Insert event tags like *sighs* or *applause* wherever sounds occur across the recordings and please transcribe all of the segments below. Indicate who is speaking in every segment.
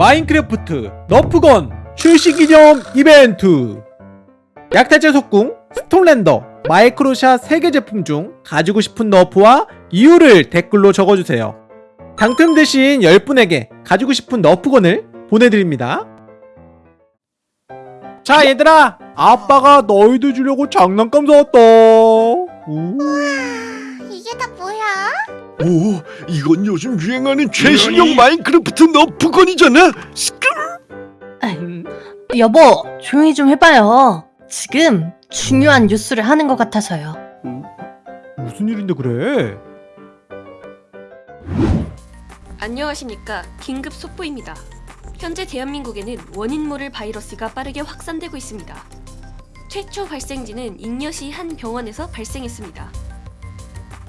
Speaker 1: 마인크래프트 너프건 출시 기념 이벤트. 약탈자 석궁, 스톰랜더, 마이크로샷 3개 제품 중 가지고 싶은 너프와 이유를 댓글로 적어주세요. 당첨되신 10분에게 가지고 싶은 너프건을 보내드립니다. 자 얘들아! 아빠가 너희들 주려고 장난감 사왔다
Speaker 2: 오, 이건 요즘 유행하는 최신형 마인크래프트 너프건이잖아. 스크.
Speaker 1: 음,
Speaker 3: 여보, 조용히 좀 해봐요. 지금 중요한 뉴스를 하는 것 같아서요.
Speaker 1: 무슨 일인데 그래
Speaker 4: 안녕하십니까 긴급 속보입니다. 현재 대한민국에는 원인 모를 바이러스가 빠르게 확산되고 있습니다. 최초 발생지는 잉여시 한 병원에서 발생했습니다.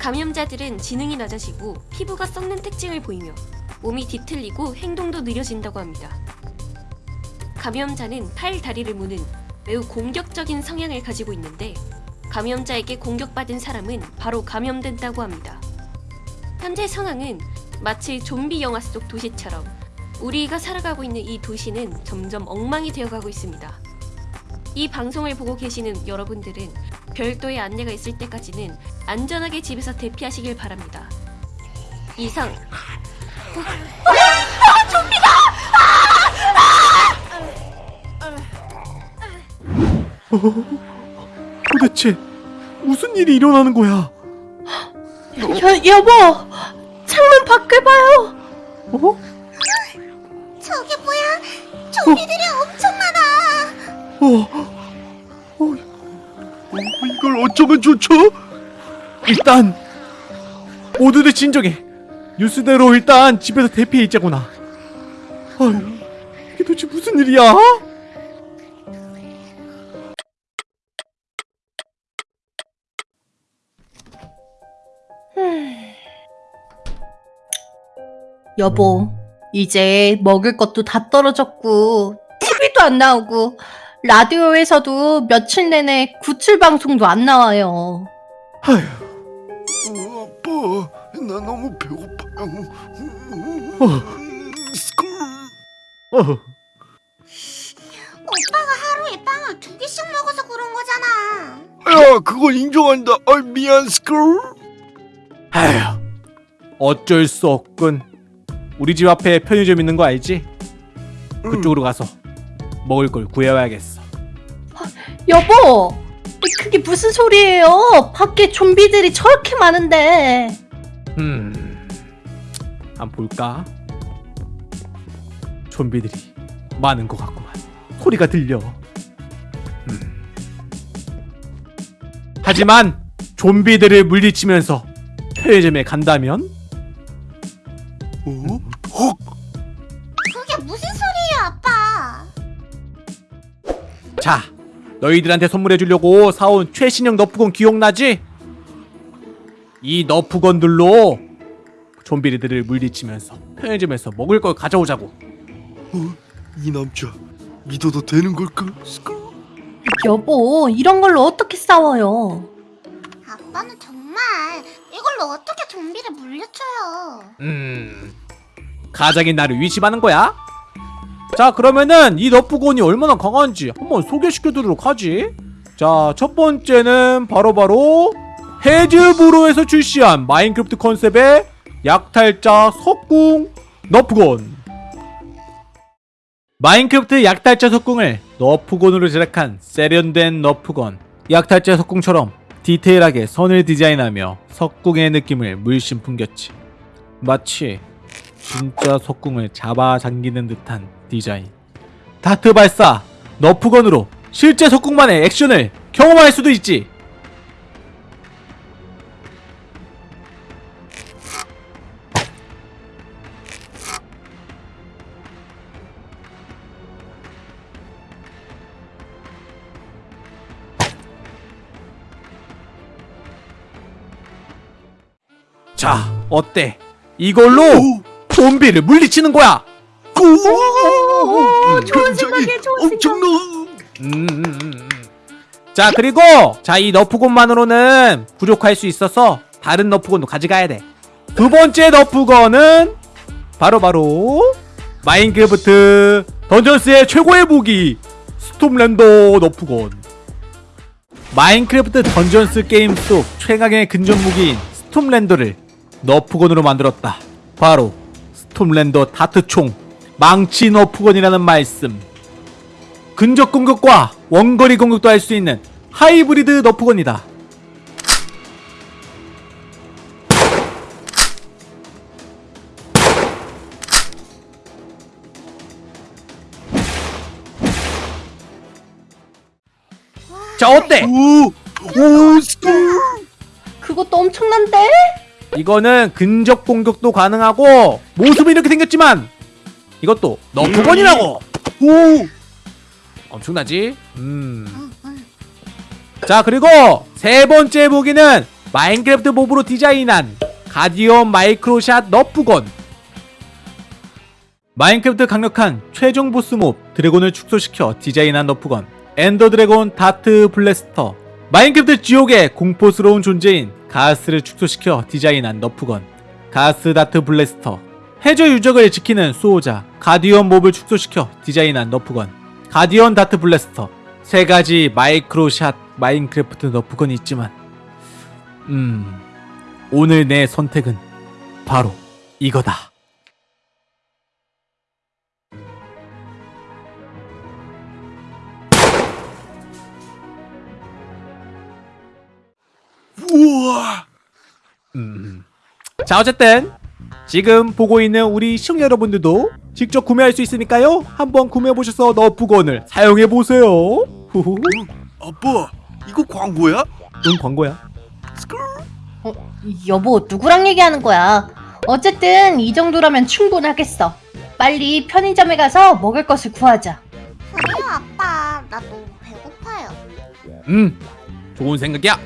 Speaker 4: 감염자들은 지능이 낮아지고 피부가 썩는 특징을 보이며 몸이 뒤틀리고 행동도 느려진다고 합니다. 감염자는 팔, 다리를 무는 매우 공격적인 성향을 가지고 있는데 감염자에게 공격받은 사람은 바로 감염된다고 합니다. 현재 상황은 마치 좀비 영화 속 도시처럼 우리가 살아가고 있는 이 도시는 점점 엉망이 되어가고 있습니다. 이 방송을 보고 계시는 여러분들은 별도의 안내가 있을 때까지는 안전하게 집에서 대피하시길 바랍니다. 이상
Speaker 1: 도대체 무슨 일이 일어나는 거야
Speaker 3: 여, 여보, 창문 밖을 봐요.
Speaker 1: 어?
Speaker 5: 저게 뭐야? 좀비들이 엄청 많아.
Speaker 1: 어,
Speaker 2: 어, 이걸 어쩌면 좋죠?
Speaker 1: 일단 모두들 진정해 뉴스대로 일단 집에서 대피해 있자구나 아휴 이게 도대체 무슨 일이야? *sighs*
Speaker 3: 여보, 이제 먹을 것도 다 떨어졌고, TV도 안 나오고, 라디오에서도 며칠 내내 구출 방송도 안 나와요.
Speaker 1: 아휴
Speaker 2: 어, 아빠, 나 너무 배고파요.
Speaker 1: 어.
Speaker 2: 스크.
Speaker 1: 어,
Speaker 5: 오빠가 하루에 빵을 두 개씩 먹어서 그런 거잖아.
Speaker 2: 야, 그건 인정한다. 아, 미안, 스크.
Speaker 1: 아휴 어쩔 수 없군 우리 집 앞에 편의점 있는 거 알지? 그쪽으로 가서 먹을 걸 구해와야겠어
Speaker 3: 여보, 그게 무슨 소리예요? 밖에 좀비들이 저렇게 많은데.
Speaker 1: 음, 한 볼까? 좀비들이 많은 것 같구만. 소리가 들려. 음. 하지만 좀비들을 물리치면서 편의점에 간다면 너희들한테 선물해 주려고 사온 최신형 너프건 기억나지? 이 너프건들로 좀비들을 물리치면서 편의점에서 먹을 걸 가져오자고.
Speaker 2: 어? 이 남자 믿어도 되는 걸까? 스크.
Speaker 3: 여보, 이런 걸로 어떻게 싸워요?
Speaker 5: 아빠는 정말 이걸로 어떻게 좀비를 물려쳐요?
Speaker 1: 음 가장인 나를 위심하는 거야? 자 그러면은 이 너프곤이 얼마나 강한지 한번 소개시켜드리도록 하지. 자 첫 번째는 바로바로 헤즈브로에서 출시한 마인크래프트 컨셉의 약탈자 석궁 너프곤. 마인크래프트 약탈자 석궁을 너프곤으로 제작한 세련된 너프건 약탈자 석궁처럼 디테일하게 선을 디자인하며 석궁의 느낌을 물씬 풍겼지. 마치 진짜 석궁을 잡아당기는 듯한 디자인. 다트 발사! 너프건으로 실제 석궁만의 액션을 경험할 수도 있지! 자 어때? 이걸로 좀비를 물리치는 거야.
Speaker 2: 오,
Speaker 3: 오, 좋은 생각이야, 좋은 생각.
Speaker 1: 음, 음, 음, 음. 자 그리고 자 이 너프건만으로는 부족할 수 있어서 다른 너프건도 가져가야 돼. 두 번째 너프건은 바로 바로 마인크래프트 던전스의 최고의 무기 스톰랜더 너프건 마인크래프트 던전스 게임 속 최강의 근접 무기인 스톰랜더를 너프건으로 만들었다. 바로 스톰랜더 다트총 망치 너프건이라는 말씀 근접 공격과 원거리 공격도 할 수 있는 하이브리드 너프건이다 자 어때?
Speaker 2: 오 오 스쿨
Speaker 3: 그것도 엄청난데?
Speaker 1: 이거는 근접 공격도 가능하고 모습이 이렇게 생겼지만 이것도 너프건이라고
Speaker 2: 오
Speaker 1: 엄청나지? 음.
Speaker 5: 응, 응.
Speaker 1: 자 그리고 세 번째 무기는 마인크래프트 몹으로 디자인한 가디언 마이크로샷 너프건 마인크래프트 강력한 최종 보스 몹 드래곤을 축소시켜 디자인한 너프건 엔더 드래곤 다트 블래스터 마인크래프트 지옥의 공포스러운 존재인 가스를 축소시켜 디자인한 너프건 가스 다트 블래스터 해저 유적을 지키는 수호자 가디언 몹을 축소시켜 디자인한 너프건 가디언 다트 블래스터. 세 가지 마이크로샷 마인크래프트 너프건이 있지만 음 오늘 내 선택은 바로 이거다 음. 자 어쨌든 지금 보고 있는 우리 시청자 여러분들도 직접 구매할 수 있으니까요 한번 구매해보셔서 너프건을 사용해보세요 후후
Speaker 2: 아빠 이거 광고야?
Speaker 1: 응 광고야
Speaker 3: 어, 여보, 누구랑 얘기하는 거야? 어쨌든 이 정도라면 충분하겠어. 빨리 편의점에 가서 먹을 것을 구하자.
Speaker 5: 그래요 아빠 나 너무 배고파요
Speaker 1: 음 좋은 생각이야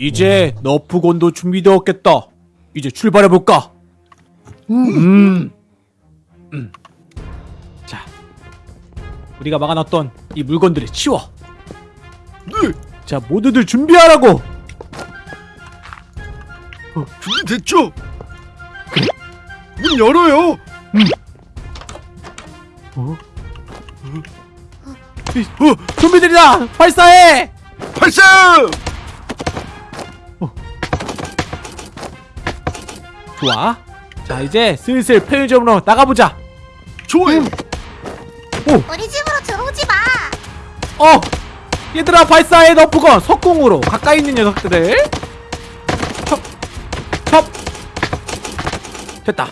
Speaker 1: 이제 너프건도 준비되었겠다. 이제 출발해볼까?
Speaker 3: 음.
Speaker 1: 음. 음. 자 우리가 막아놨던 이 물건들을 치워.
Speaker 2: 네.
Speaker 1: 자 모두들 준비하라고!
Speaker 2: 준비됐죠? 문 열어요!
Speaker 1: 어?
Speaker 2: 어?
Speaker 1: 좀비들이다! 발사해!
Speaker 2: 발사
Speaker 1: 좋아. 자 이제 슬슬 편의점으로 나가보자.
Speaker 2: 좋아요.
Speaker 5: 우리 집으로 들어오지 마.
Speaker 1: 어 얘들아 발사해. 너프건 석궁으로 가까이 있는 녀석들을 첩! 첩! 됐다.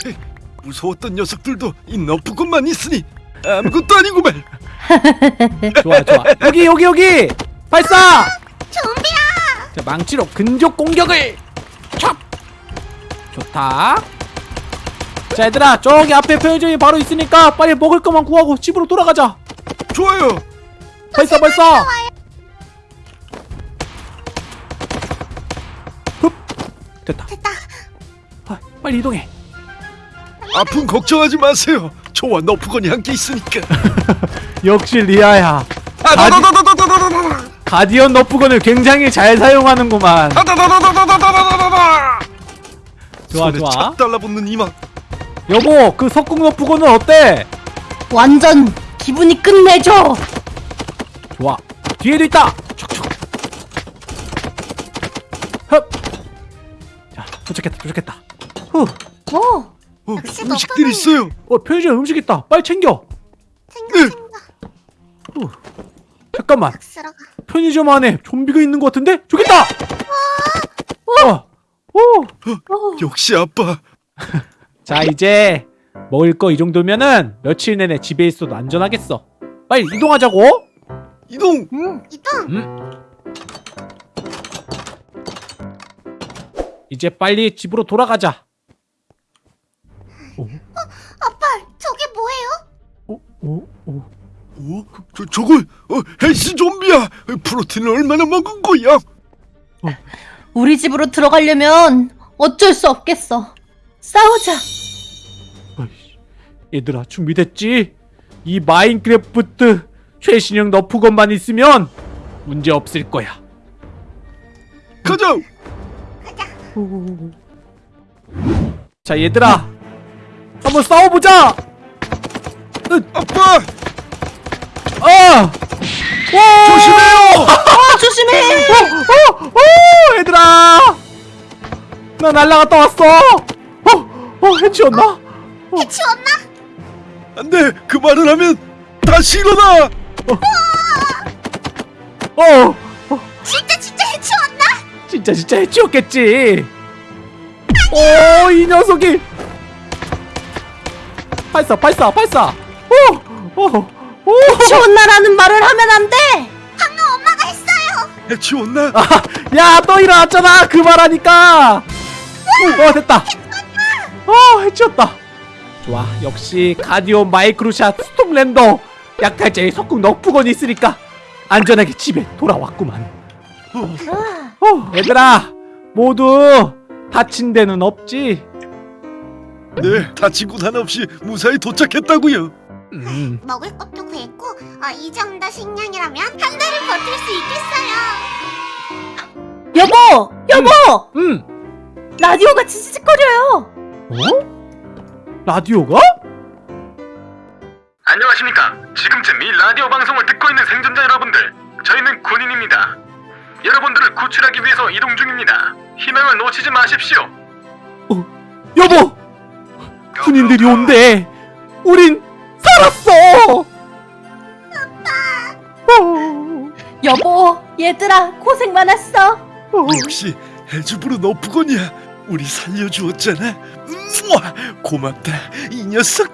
Speaker 1: *laughs*
Speaker 2: 무서웠던 녀석들도 이 너프건만 있으니 아무것도 아니구만. *laughs*
Speaker 1: 좋아 좋아. 여기 여기 여기. 발사!
Speaker 5: 좀비야!
Speaker 1: 자 망치로 근접 공격을! 촥 좋다 자 얘들아 저기 앞에 편의점이 바로 있으니까 빨리 먹을 것만 구하고 집으로 돌아가자
Speaker 2: 좋아요
Speaker 1: 벌써 벌써 흡 됐다
Speaker 5: 됐다
Speaker 1: 아, 빨리 이동해
Speaker 2: 아픔 걱정하지 마세요 저와 너프건이 함께 있으니까
Speaker 1: 역시 리아야
Speaker 2: 가디...
Speaker 1: 가디언 너프건을 굉장히 잘 사용하는구만 좋아
Speaker 2: 손에
Speaker 1: 좋아.
Speaker 2: 착 달라붙는 이마
Speaker 1: 여보 그 석궁 너프건은 어때?
Speaker 3: 완전 기분이 끝내줘.
Speaker 1: 좋아. 뒤에도 있다. 촉촉. 흡. 자 도착했다 도착했다. 후.
Speaker 3: 어,
Speaker 2: 어,
Speaker 5: 역시
Speaker 2: 음식들 있어요.
Speaker 1: 어 편의점 음식 있다. 빨리 챙겨.
Speaker 5: 챙겨
Speaker 2: 네.
Speaker 5: 챙겨.
Speaker 1: 잠깐만.
Speaker 5: 박스러가.
Speaker 1: 편의점 안에 좀비가 있는 것 같은데? 저기 있다! 어! 오!
Speaker 3: 어.
Speaker 2: 역시 아빠 *laughs*
Speaker 1: 자 이제 먹을 거 이 정도면은 며칠 내내 집에 있어도 안전하겠어 빨리 이동하자고
Speaker 2: 이동
Speaker 5: 이동
Speaker 1: 이제 빨리 집으로 돌아가자
Speaker 5: 아빠 저게 뭐예요?
Speaker 1: 오, 오, 오.
Speaker 2: 어? 저, 저걸 어, 헬스 좀비야 프로틴을 얼마나 먹은 거야
Speaker 3: 우리 집으로 들어가려면 어쩔 수 없겠어. 싸우자.
Speaker 1: 어이씨. 얘들아 준비됐지? 이 마인크래프트 최신형 너프건만 있으면 문제 없을 거야
Speaker 2: 가자
Speaker 5: 가자
Speaker 1: 자 얘들아 한번 싸워보자.
Speaker 2: 아빠
Speaker 1: 아! 와!
Speaker 2: 조심해요.
Speaker 3: 아, 조심해!
Speaker 1: 어, 어, 얘들아! 나 날라갔다 왔어. 어, 어, 해치웠나?
Speaker 5: 해치웠나?
Speaker 2: 안돼 그 말을 하면 다시 일어나.
Speaker 1: 어,
Speaker 5: 진짜 진짜 해치웠나?
Speaker 1: 진짜 진짜 해치웠겠지. 오, 이 녀석이. 발사, 발사, 발사. 오, 오, 오.
Speaker 3: 치웠나라는 말을 하면 안 돼!
Speaker 5: 방금 엄마가 했어요.
Speaker 2: 해치웠나? *laughs*
Speaker 1: 야, 또 일어났잖아. 그 말하니까. 어, 됐다. 어, 해치웠다. 좋아, 역시 가디언 마이크로샷 스톰랜더 약탈자의 석궁 너프건이 있으니까 안전하게 집에 돌아왔구만. 어, 얘들아, 모두 다친 데는 없지?
Speaker 2: 네 다친 곳 하나 없이 무사히 도착했다고요.
Speaker 1: 음,
Speaker 5: 먹을 것도 구했고 어, 이 정도 식량이라면 한 달을 버틸 수 있겠어요.
Speaker 3: 여보! 여보!
Speaker 1: 음.
Speaker 3: 라디오가 지지직거려요!
Speaker 1: 어? 라디오가?
Speaker 6: 안녕하십니까. 지금쯤 이 라디오 방송을 듣고 있는 생존자 여러분들. 저희는 군인입니다. 여러분들을 구출하기 위해서 이동 중입니다. 희망을 놓치지 마십시오.
Speaker 1: 여보! 군인들이 온대! 우린 살았어! 어,
Speaker 3: 여보, 얘들아, 고생 많았어!
Speaker 1: 어.
Speaker 2: 역시 해주부르 너프건이야. 우리 살려주었잖아. 우와, 고맙다 이 녀석.